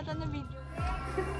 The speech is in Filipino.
Bobo, hindi ata na video.